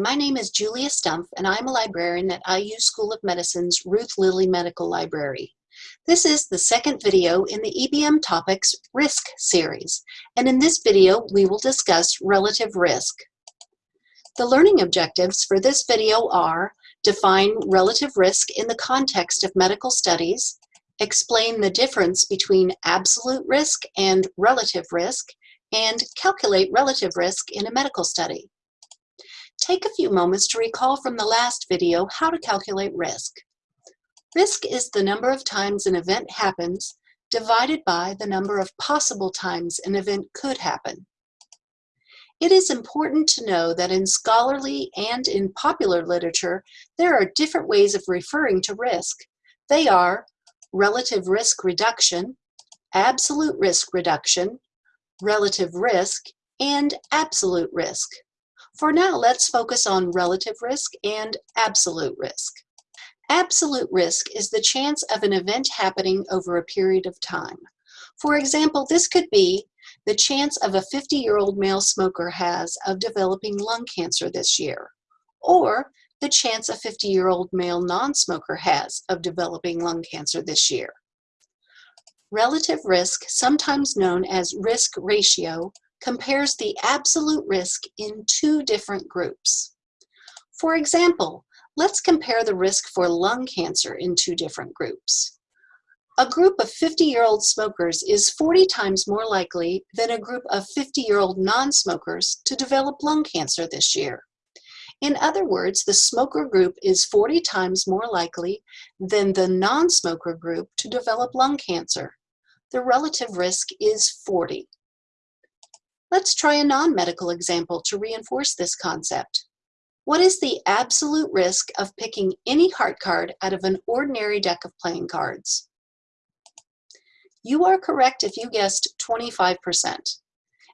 my name is Julia Stumpf and I'm a librarian at IU School of Medicine's Ruth Lilly Medical Library. This is the second video in the EBM Topics Risk series, and in this video we will discuss relative risk. The learning objectives for this video are define relative risk in the context of medical studies, explain the difference between absolute risk and relative risk, and calculate relative risk in a medical study. Take a few moments to recall from the last video how to calculate risk. Risk is the number of times an event happens divided by the number of possible times an event could happen. It is important to know that in scholarly and in popular literature, there are different ways of referring to risk. They are relative risk reduction, absolute risk reduction, relative risk, and absolute risk. For now, let's focus on relative risk and absolute risk. Absolute risk is the chance of an event happening over a period of time. For example, this could be the chance of a 50-year-old male smoker has of developing lung cancer this year, or the chance a 50-year-old male non-smoker has of developing lung cancer this year. Relative risk, sometimes known as risk ratio, compares the absolute risk in two different groups. For example, let's compare the risk for lung cancer in two different groups. A group of 50-year-old smokers is 40 times more likely than a group of 50-year-old non-smokers to develop lung cancer this year. In other words, the smoker group is 40 times more likely than the non-smoker group to develop lung cancer. The relative risk is 40. Let's try a non-medical example to reinforce this concept. What is the absolute risk of picking any heart card out of an ordinary deck of playing cards? You are correct if you guessed 25%.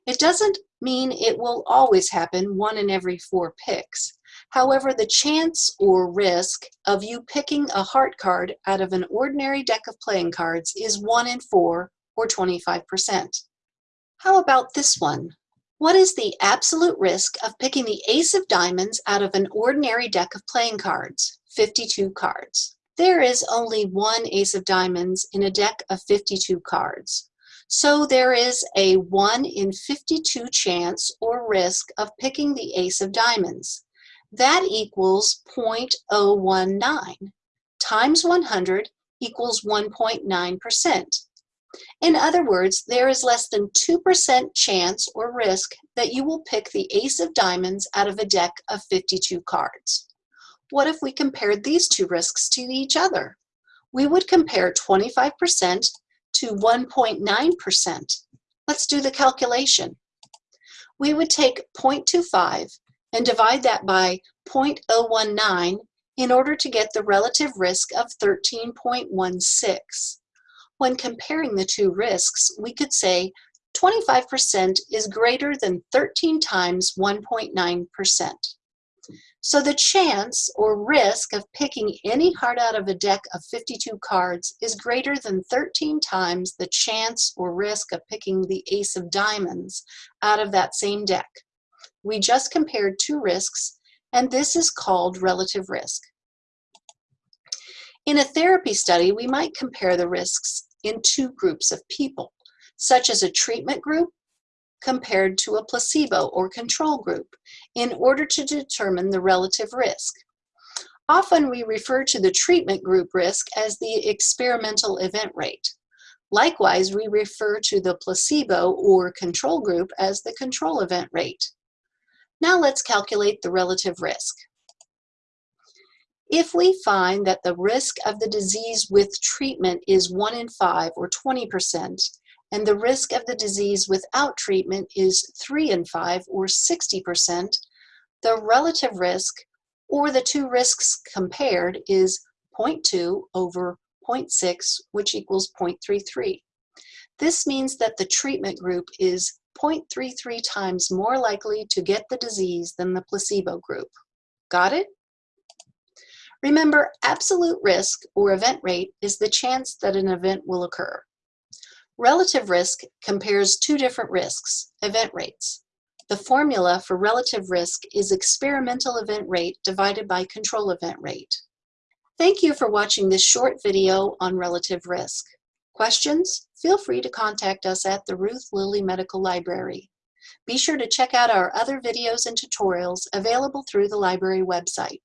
It doesn't mean it will always happen one in every four picks. However, the chance or risk of you picking a heart card out of an ordinary deck of playing cards is one in four or 25%. How about this one? What is the absolute risk of picking the ace of diamonds out of an ordinary deck of playing cards, 52 cards? There is only one ace of diamonds in a deck of 52 cards. So there is a 1 in 52 chance or risk of picking the ace of diamonds. That equals 0.019 times 100 equals 1.9%. In other words, there is less than 2% chance or risk that you will pick the ace of diamonds out of a deck of 52 cards. What if we compared these two risks to each other? We would compare 25% to 1.9%. Let's do the calculation. We would take 0.25 and divide that by 0.019 in order to get the relative risk of 13.16. When comparing the two risks, we could say 25% is greater than 13 times 1.9%. So the chance or risk of picking any card out of a deck of 52 cards is greater than 13 times the chance or risk of picking the ace of diamonds out of that same deck. We just compared two risks, and this is called relative risk. In a therapy study, we might compare the risks in two groups of people, such as a treatment group compared to a placebo or control group, in order to determine the relative risk. Often we refer to the treatment group risk as the experimental event rate. Likewise, we refer to the placebo or control group as the control event rate. Now let's calculate the relative risk. If we find that the risk of the disease with treatment is 1 in 5 or 20%, and the risk of the disease without treatment is 3 in 5 or 60%, the relative risk, or the two risks compared, is 0.2 over 0.6, which equals 0.33. This means that the treatment group is 0.33 times more likely to get the disease than the placebo group. Got it? Remember, absolute risk or event rate is the chance that an event will occur. Relative risk compares two different risks, event rates. The formula for relative risk is experimental event rate divided by control event rate. Thank you for watching this short video on relative risk. Questions? Feel free to contact us at the Ruth Lilly Medical Library. Be sure to check out our other videos and tutorials available through the library website.